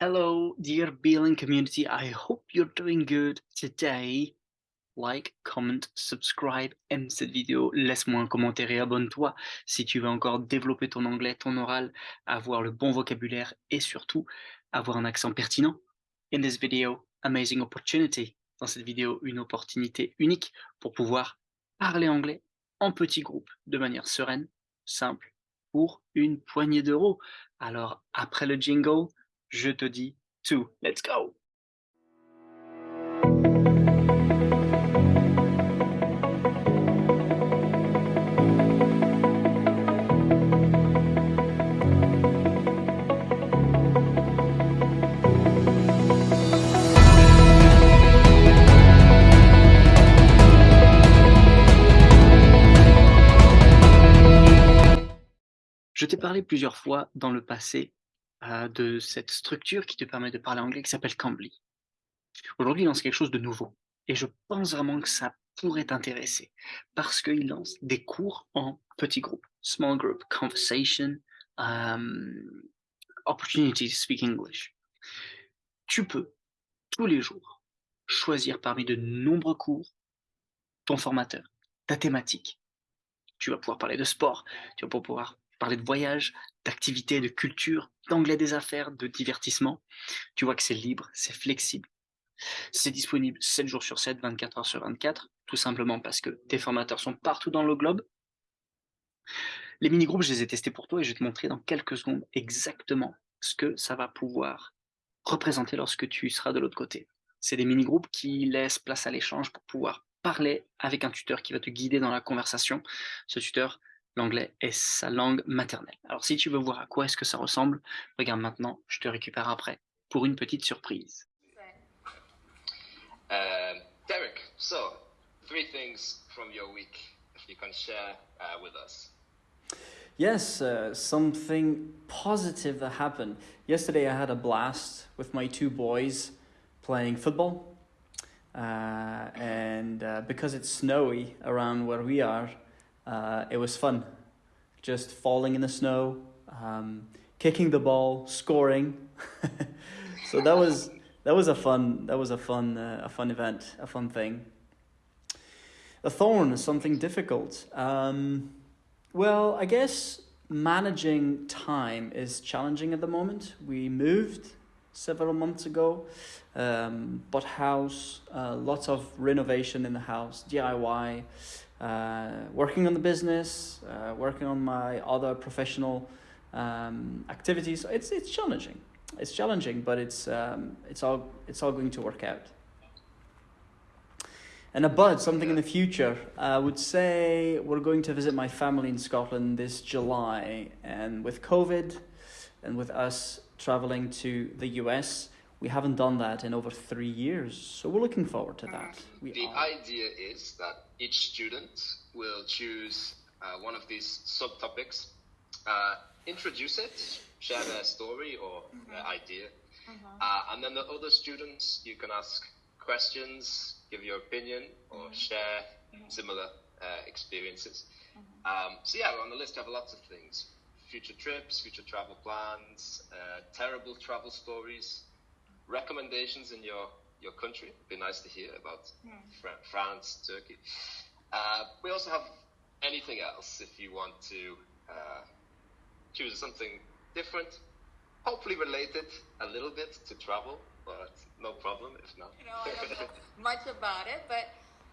Hello, dear Beeline community. I hope you're doing good today. Like, comment, subscribe, aime cette vidéo, laisse-moi un commentaire et abonne-toi si tu veux encore développer ton anglais, ton oral, avoir le bon vocabulaire et surtout avoir un accent pertinent. In this video, amazing opportunity. Dans cette vidéo, une opportunité unique pour pouvoir parler anglais en petit groupe de manière sereine, simple, pour une poignée d'euros. Alors, après le jingle, je te dis tout. Let's go Je t'ai parlé plusieurs fois dans le passé euh, de cette structure qui te permet de parler anglais qui s'appelle Cambly. Aujourd'hui, il lance quelque chose de nouveau et je pense vraiment que ça pourrait t'intéresser parce qu'il lance des cours en petits groupes, small group conversation, um, opportunity to speak English. Tu peux tous les jours choisir parmi de nombreux cours ton formateur, ta thématique. Tu vas pouvoir parler de sport, tu vas pouvoir parler de voyage, d'activités, de culture, d'anglais des affaires, de divertissement. Tu vois que c'est libre, c'est flexible. C'est disponible 7 jours sur 7, 24 heures sur 24, tout simplement parce que tes formateurs sont partout dans le globe. Les mini-groupes, je les ai testés pour toi et je vais te montrer dans quelques secondes exactement ce que ça va pouvoir représenter lorsque tu seras de l'autre côté. C'est des mini-groupes qui laissent place à l'échange pour pouvoir parler avec un tuteur qui va te guider dans la conversation. Ce tuteur l'anglais est sa langue maternelle. Alors si tu veux voir à quoi est-ce que ça ressemble, regarde maintenant, je te récupère après pour une petite surprise. Uh, Derek, so three things from your week you can share uh, with us. Yes, uh, something positive that happened. Yesterday I had a blast with my two boys playing football. Uh, and uh, because it's snowy around where we are, uh, it was fun. Just falling in the snow, um, kicking the ball, scoring. so that was that was a fun that was a fun uh, a fun event, a fun thing. A thorn is something difficult. Um, well, I guess managing time is challenging at the moment. We moved several months ago, um, bought house, uh, lots of renovation in the house, DIY uh, working on the business, uh, working on my other professional um, activities. It's it's challenging. It's challenging, but it's um, it's all it's all going to work out. And a bud, something in the future. I would say we're going to visit my family in Scotland this July, and with COVID, and with us traveling to the US, we haven't done that in over three years. So we're looking forward to that. We the are. idea is that each student will choose uh, one of these subtopics, uh, introduce it, share their story or mm-hmm. their idea, mm-hmm. uh, and then the other students you can ask questions, give your opinion, or mm-hmm. share mm-hmm. similar uh, experiences. Mm-hmm. Um, so yeah, on the list have lots of things: future trips, future travel plans, uh, terrible travel stories, recommendations in your your country. It'd be nice to hear about mm. Fr- France, Turkey. Uh, we also have anything else if you want to uh, choose something different, hopefully related a little bit to travel, but no problem if not. You know, I don't know much about it, but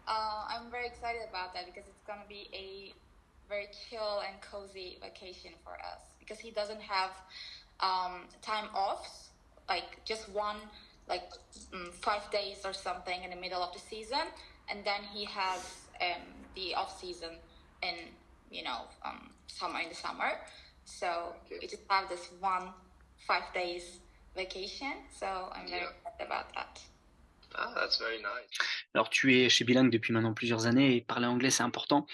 uh, I'm very excited about that because it's going to be a very chill and cozy vacation for us because he doesn't have um, time offs, like just one like um, five days or something in the middle of the season, and then he has um, the off season in you know um, summer in the summer. So okay. we just have this one five days vacation. So I'm very yeah. excited about that. Ah, that's very nice. Alors tu es chez Bilingue depuis maintenant plusieurs années et parler anglais c'est important.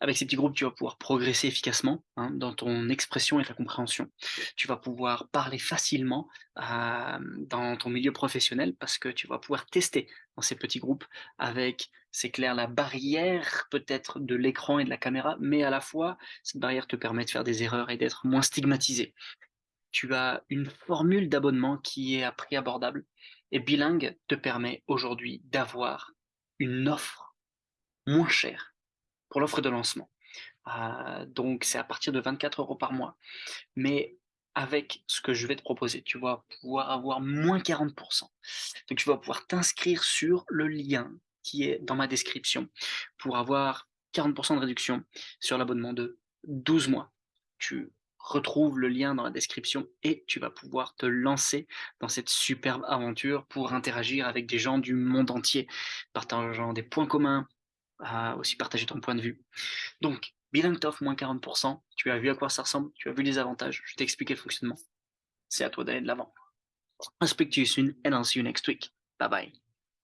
Avec ces petits groupes, tu vas pouvoir progresser efficacement hein, dans ton expression et ta compréhension. Tu vas pouvoir parler facilement dans ton milieu professionnel parce que tu vas pouvoir tester dans ces petits groupes avec, c'est clair, la barrière peut-être de l'écran et de la caméra, mais à la fois, cette barrière te permet de faire des erreurs et d'être moins stigmatisé. tu as une formule d'abonnement qui est à prix abordable. Et Bilingue te permet aujourd'hui d'avoir une offre moins chère pour l'offre de lancement. Euh, donc c'est à partir de 24 euros par mois. Mais avec ce que je vais te proposer, tu vas pouvoir avoir moins 40%. Donc tu vas pouvoir t'inscrire sur le lien qui est dans ma description pour avoir 40% de réduction sur l'abonnement de 12 mois. Tu retrouves le lien dans la description et tu vas pouvoir te lancer dans cette superbe aventure pour interagir avec des gens du monde entier, partageant des points communs, aussi partager ton point de vue. Donc, Bilingue t'offre moins 40%, tu as vu à quoi ça ressemble, tu as vu les avantages, je t'ai expliqué le fonctionnement. C'est à toi d'aller de l'avant. I'll speak to you soon and I'll see you next week. Bye bye.